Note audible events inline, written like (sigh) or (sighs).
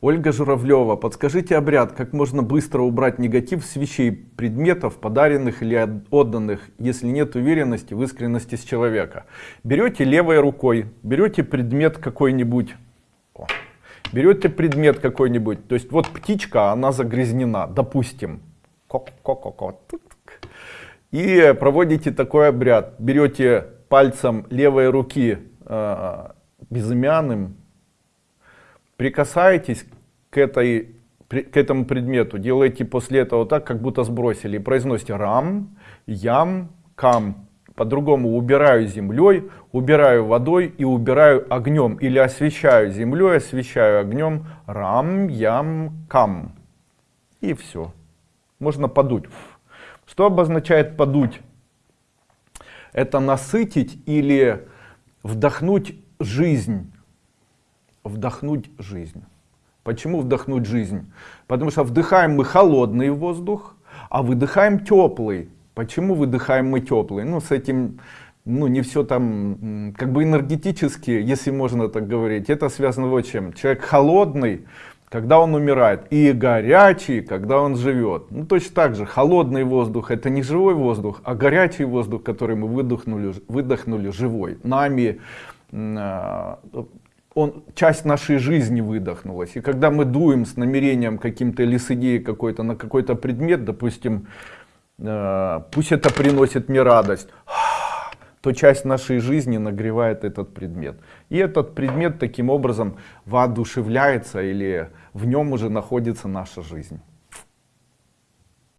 Ольга Журавлева, подскажите обряд, как можно быстро убрать негатив с вещей, предметов, подаренных или отданных, если нет уверенности в искренности с человека. Берете левой рукой, берете предмет какой-нибудь, берете предмет какой-нибудь, то есть вот птичка, она загрязнена, допустим, и проводите такой обряд, берете пальцем левой руки э, безымянным, прикасаетесь к, этой, к этому предмету, делаете после этого так, как будто сбросили, и произносите рам, ям, кам. По-другому убираю землей, убираю водой и убираю огнем. Или освещаю землей, освещаю огнем. Рам, ям, кам. И все. Можно подуть. Что обозначает подуть? Это насытить или вдохнуть жизнь вдохнуть жизнь. Почему вдохнуть жизнь? Потому что вдыхаем мы холодный воздух, а выдыхаем теплый. Почему выдыхаем мы теплый? Ну, с этим, ну, не все там, как бы энергетически, если можно так говорить, это связано вот чем. Человек холодный, когда он умирает, и горячий, когда он живет. Ну, точно так же, холодный воздух это не живой воздух, а горячий воздух, который мы выдохнули, выдохнули живой. Нами а, он, часть нашей жизни выдохнулась. И когда мы дуем с намерением каким-то или с идеей какой-то на какой-то предмет, допустим, э, пусть это приносит мне радость, (sighs) то часть нашей жизни нагревает этот предмет. И этот предмет таким образом воодушевляется или в нем уже находится наша жизнь.